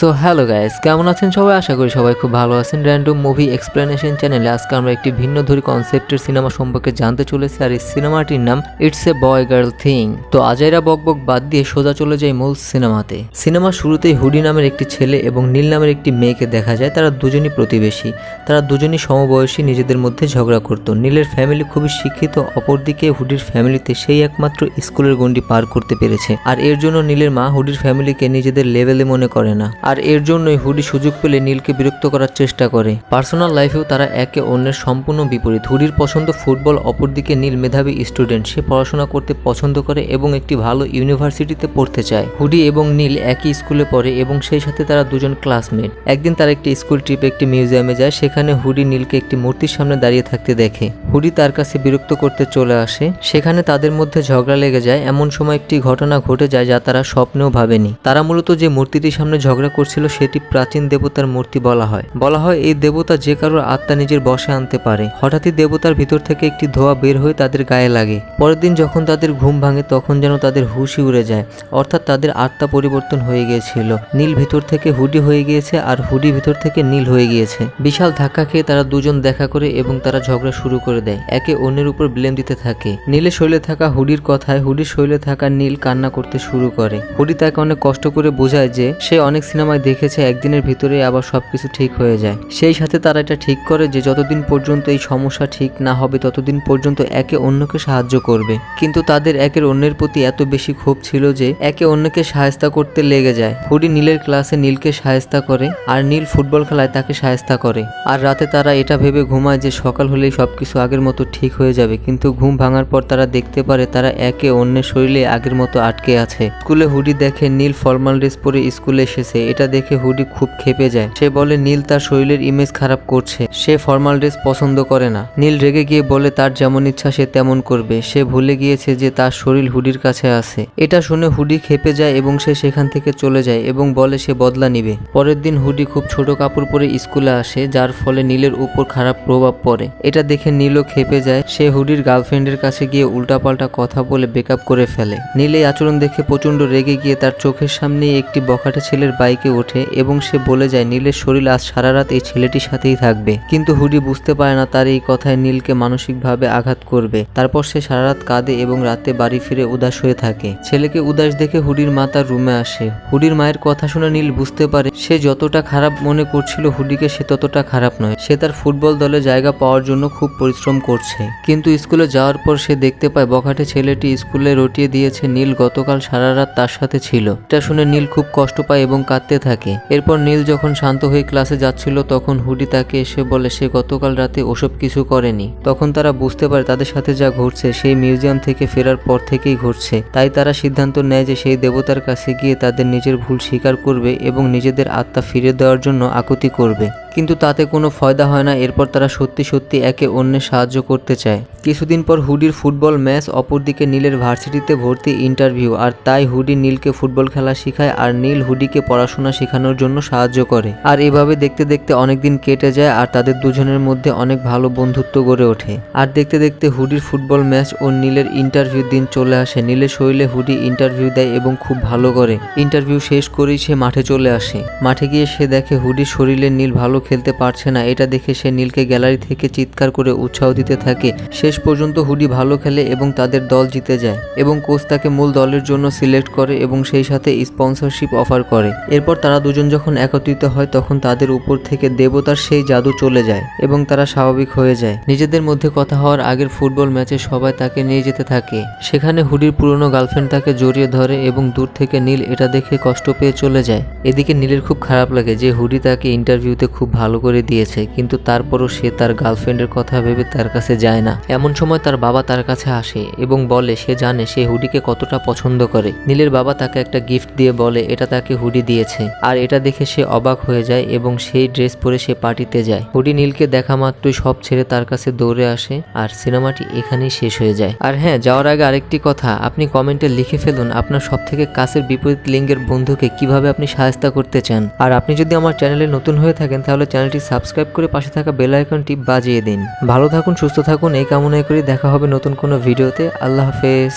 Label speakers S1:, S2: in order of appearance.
S1: So hello guys কেমন আছেন সবাই? আশা করি সবাই খুব ভালো আছেন। র্যান্ডম মুভি এক্সপ্লেনেশন চ্যানেলে আজকে আমরা একটি ভিন্ন ধরি কনসেপ্টের সিনেমা সম্পর্কে জানতে চলেছি, আর এই সিনেমাটির নাম it's a boy girl thing তো আজাইরা বক বক বাদ দিয়ে সোজা চলে যায় মূল সিনেমাতে সিনেমার শুরুতেই হুডি নামের একটি ছেলে এবং নীল নামের একটি মেয়েকে দেখা যায়। তারা দুজনই প্রতিবেশী। তারা দুজনই সমবয়সী, নিজেদের মধ্যে ঝগড়া করত। নীলের ফ্যামিলি খুবই শিক্ষিত, অপরদিকে হুডির ফ্যামিলিতে সেই একমাত্র স্কুলের গণ্ডি পার করতে পেরেছে। আর এর জন্য নীলের মা হুডির ফ্যামিলিকে নিজেদের লেভেলে মনে করে না। আর এর জন্যই হুডি সুযোগ পেলে নীলকে বিরক্ত করার চেষ্টা করে। পার্সোনাল লাইফেও তারা একে অন্যের সম্পূর্ণ বিপরীত। হুডির পছন্দ ফুটবল, অপরদিকে নীল মেধাবী স্টুডেন্ট। সে পড়াশোনা করতে পছন্দ করে এবং একটি ভালো ইউনিভার্সিটিতে পড়তে চায়। হুডি এবং নীল একই স্কুলে পড়ে এবং সেই সাথে তারা দুজন ক্লাসমেট। একদিন তারা একটি স্কুল ট্রিপে একটি মিউজিয়ামে যায়, সেখানে হুডি নীলকে একটি মূর্তির সামনে দাঁড়িয়ে থাকতে দেখে। হুডি তার কাছে বিরক্ত করতে চলে আসে। সেখানে তাদের মধ্যে ঝগড়া লেগে যায়। এমন সময় একটি ঘটনা ঘটে যায় যা তারা স্বপ্নেও ভাবেনি। তারা মূলত যে মূর্তিটির সামনে ঝগড়া করছিল, সেটি প্রাচীন দেবতার মূর্তি বলা হয়। বলা হয় এই দেবতা যে কারোর আত্মা নিজের বশে আনতে পারে। হঠাৎই দেবতার ভিতর থেকে একটি ধোয়া বের হয়ে তাদের গায়ে লাগে। পরের দিন যখন তাদের ঘুম ভাঙে, তখন যেন তাদের হুশি উড়ে যায়। অর্থাৎ তাদের আত্মা পরিবর্তন হয়ে গিয়েছিল। নীল ভিতর থেকে হুডি হয়ে গিয়েছে আর হুডি ভিতর থেকে নীল হয়ে গিয়েছে। বিশাল ধাক্কা খেয়ে তারা দুজন দেখা করে এবং তারা ঝগড়া শুরু করে দেয়। একে অন্যের উপর ব্লেম দিতে থাকে। নীলের শৈলে থাকা হুডির কথায় হুডির শৈলে থাকা নীল কান্না করতে শুরু করে। হুডি তাকে অনেক কষ্ট করে বোঝায় যে, সে অনেক সিনেমায় দেখেছে, একদিনের ভিতরে আবার সবকিছু ঠিক হয়ে যায়। সেই সাথে তারা এটা ঠিক করে যে, যতদিন পর্যন্ত এই সমস্যা ঠিক না হবে, ততদিন পর্যন্ত একে অন্যকে সাহায্য করবে। কিন্তু তাদের একের অন্যের প্রতি এত বেশি ক্ষোভ ছিল যে, একে অন্যকে সাহায্য করতে লেগে যায়। হুডি নীলের ক্লাসে নীলকে সাহায্য করে আর নীল ফুটবল খেলায় তাকে সাহায্য করে। আর রাতে তারা এটা ভেবে ঘুমায় যে, সকাল হলেই সবকিছু আগের মতো ঠিক হয়ে যাবে, কিন্তু ঘুম ভাঙার পর তারা দেখতে পারে তারা একে অন্যের শরীরে আগের মতো আটকে আছে। স্কুলে হুডি দেখে নীল ফর্মাল ড্রেস পরে স্কুলে এসেছে। এটা দেখে হুডি খুব খেপে যায়। সে বলে, নীল তার শরীরের ইমেজ খারাপ করছে। সে ফর্মাল ড্রেস পছন্দ করে না। নীল রেগে গিয়ে বলে, তার যেমন ইচ্ছা সে তেমন করবে। সে ভুলে গিয়েছে যে তার শরীর হুডির কাছে আছে। এটা শুনে হুডি খেপে যায় এবং সে সেখান থেকে চলে যায় এবং বলে, সে বদলা নিবে। পরের দিন হুডি খুব ছোট কাপড় পরে স্কুলে আসে, যার ফলে নীলের উপর খারাপ প্রভাব পড়ে। এটা দেখে নীলও খেপে যায়, সে হুডির গার্লফ্রেন্ডের কাছে গিয়ে উল্টাপাল্টা কথা বলে বেকআপ করে ফেলে। নীল এই আচরণ দেখে প্রচণ্ড রেগে গিয়ে তার চোখের সামনে একটি বখাটে ছেলের বাইকে ওঠে এবং সে বলে যায়, নীলের শরীর আজ সারা রাত এই ছেলেটির সাথেই থাকবে। কিন্তু হুডি বুঝতে পারে না তার এই কথায় নীলকে মানসিকভাবে আঘাত করবে। তারপর সে সারা রাত কাঁদে এবং রাতে বাড়ি ফিরে উদাস হয়ে থাকে। ছেলেকে উদাস দেখে হুডির মা তার রুমে আসে। হুডির মায়ের কথা শুনে নীল বুঝতে পারে, সে যতটা খারাপ মনে করছিল হুডিকে সে ততটা খারাপ নয়। সে তার ফুটবল দলে জায়গা পাওয়ার জন্য খুব পরিশ্রম করছে। কিন্তু স্কুলে যাওয়ার পর সে দেখতে পায় বখাটে ছেলেটি স্কুলে রটিয়ে দিয়েছে নীল গতকাল সারা রাত তার সাথে ছিল। এটা শুনে নীল খুব কষ্ট পায় এবং কাঁদতে থাকে। এরপর নীল যখন শান্ত হয়ে ক্লাসে যাচ্ছিল, তখন হুডি তাকে এসে বলে, সে গতকাল রাতে ওসব কিছু করেনি। তখন তারা বুঝতে পারে তাদের সাথে যা ঘটছে, সেই মিউজিয়াম থেকে ফেরার পর থেকেই ঘটছে। তাই তারা সিদ্ধান্ত নেয় যে সেই দেবতার কাছে গিয়ে তাদের নিজের ভুল স্বীকার করবে এবং নিজেদের আত্মা ফিরে দেওয়ার জন্য আকুতি করবে। কিন্তু তাতে কোনো ফয়দা হয় না। এরপর তারা সত্যি সত্যি একে অন্যের সাহায্য করতে চায়। কিছুদিন পর হুডির ফুটবল ম্যাচ অপরদিকে নীলের ভার্সিটিতে ভর্তি ইন্টারভিউ। আর তাই হুডি নীলকে ফুটবল খেলা শেখায় আর নীল হুডিকে পড়াশোনা শেখানোর জন্য সাহায্য করে। আর এভাবে দেখতে দেখতে অনেকদিন কেটে যায় আর তাদের দুজনের মধ্যে অনেক ভালো বন্ধুত্ব গড়ে ওঠে। আর দেখতে দেখতে হুডির ফুটবল ম্যাচ ও নীলের ইন্টারভিউ দিন চলে আসে। নীলের শরীরে হুডি ইন্টারভিউ দেয় এবং খুব ভালো করে। ইন্টারভিউ শেষ করেই সে মাঠে চলে আসে। মাঠে গিয়ে সে দেখে হুডির শরীরে নীল ভালো খেলতে পারছে না। এটা দেখে সে নীলকে গ্যালারি থেকে চিৎকার করে উৎসাহ দিতে থাকে। শেষ পর্যন্ত হুডি ভালো খেলে এবং তাদের দল জিতে যায় এবং কোচ তাকে মূল দলের জন্য সিলেক্ট করে এবং সেই সাথে স্পন্সরশিপ অফার করে। এরপর তারা দুজন যখন একত্রিত হয়, তখন তাদের উপর থেকে দেবতার সেই জাদু চলে যায় এবং তারা স্বাভাবিক হয়ে যায়। নিজেদের মধ্যে কথা হওয়ার আগের ফুটবল ম্যাচে সবাই তাকে নিয়ে যেতে থাকে। সেখানে হুডির পুরনো গার্লফ্রেন্ড তাকে জড়িয়ে ধরে এবং দূর থেকে নীল এটা দেখে কষ্ট পেয়ে চলে যায়। এদিকে নীলের খুব খারাপ লাগে যে হুডি তাকে ইন্টারভিউতে খুব ভালো করে দিয়েছে, কিন্তু তারপরও সে তার গার্লফ্রেন্ডের কথা ভেবে তার কাছে যায় না। এমন সময় তার বাবা তার কাছে আসে এবং বলে, সে জানে সে হুডিকে কতটা পছন্দ করে। নীলের বাবা তাকে একটা গিফট দিয়ে বলে, এটা তাকে হুডি দিয়েছে। আর এটা দেখে সে অবাক হয়ে যায় এবং সেই ড্রেস পরে সে পার্টিতে যায়। হুডি নীলকে দেখা মাত্রই সব ছেড়ে তার কাছে দৌড়ে আসে আর সিনেমাটি এখানেই শেষ হয়ে যায়। আর হ্যাঁ যাওয়ার আগে আরেকটি কথা, আপনি কমেন্টে লিখে ফেলুন আপনার সব থেকে কাছের বিপরীত লিঙ্গের বন্ধুকে কীভাবে আপনি সাহায্য করতে চান। আর আপনি যদি আমার চ্যানেলে নতুন হয়ে থাকেন তাহলে চ্যানেলটি সাবস্ক্রাইব করে পাশে থাকা বেল আইকনটি বাজিয়ে দিন। ভালো থাকুন, সুস্থ থাকুন, এই কামনায় করে দেখা হবে নতুন কোনো ভিডিওতে। আল্লাহ হাফেজ।